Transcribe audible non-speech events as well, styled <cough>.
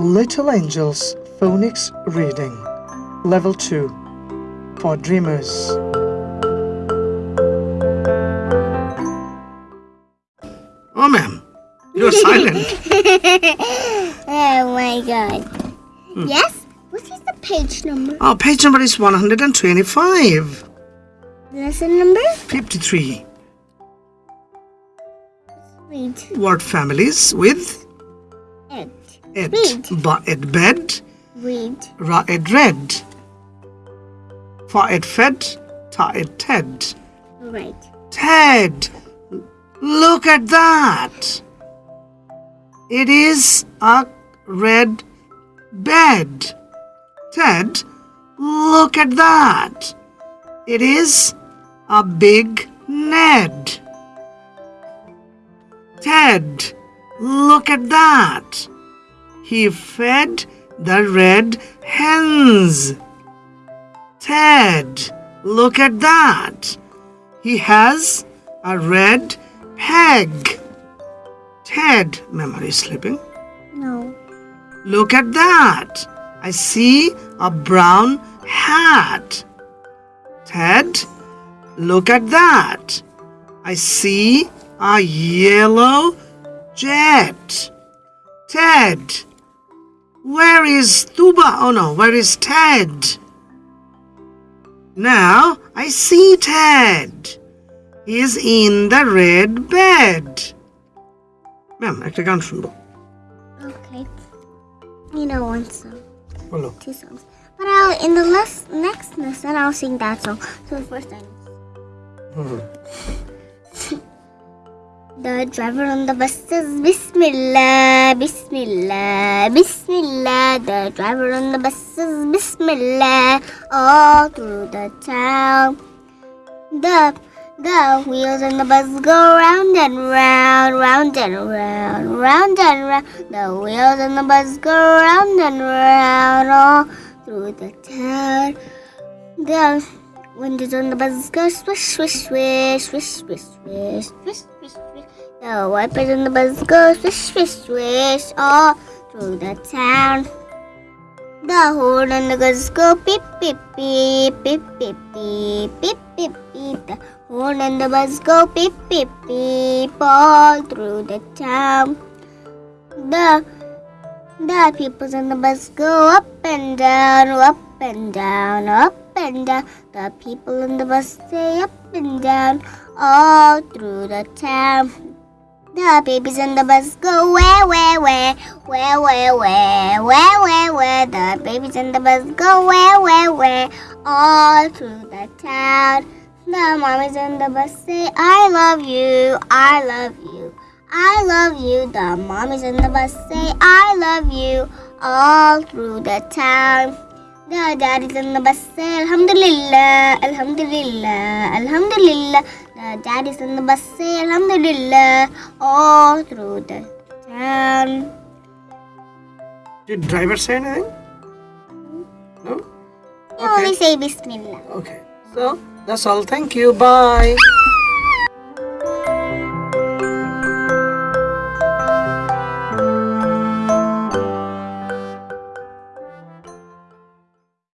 Little Angels Phonics Reading Level 2 for Dreamers. Oh, ma'am, you're silent. <laughs> oh my god. Hmm. Yes? What is the page number? Oh, page number is 125, Lesson number? 53. Read. Word families with Ed. It, Read. ba it bed, Read. ra it red, fa it fed, ta it ted. Right. Ted, look at that. It is a red bed. Ted, look at that. It is a big Ned. Ted, look at that. He fed the red hens. Ted, look at that. He has a red peg. Ted, memory slipping. No. Look at that. I see a brown hat. Ted, look at that. I see a yellow jet. Ted, where is Tuba? Oh no, where is Ted? Now I see Ted. He is in the red bed. Ma'am একটা গান শুনবো Okay. You know one song. বলো Two songs. But I'll in the les- next lesson I'll sing that song. So first I The driver on the bus says Bismillah, Bismillah, Bismillah. The driver on the bus says Bismillah all through the town. The the wheels on the bus go round and round, round and round, round and round. The wheels on the bus go round and round all through the town. The windows on the bus go swish, swish, swish, swish, swish, swish, swish. The wipers on the bus go swish, swish, swish all through the town. The horn on the bus go beep, beep, beep, beep, beep, beep, beep, beep, beep. The horn on the bus go beep, beep, beep all through the town. The the people on the bus go up and down, up and down, up and down. The people on the bus stay up and down all through the town. The babies on the bus go where, where, where, where, where, where, where, where, where. The babies on the bus go where, where, where, all through the town. The mommies on the bus say, I love you, I love you, I love you. The mommies on the bus say, I love you, all through the town. نادى سنة بس الحمد لله alhamdulillah, alhamdulillah, الحمد لله نادى سنة the الحمد alhamdulillah. all through the town. Did driver say anything? No. Okay. Only say Bismillah. Okay. So that's all. Thank you. Bye.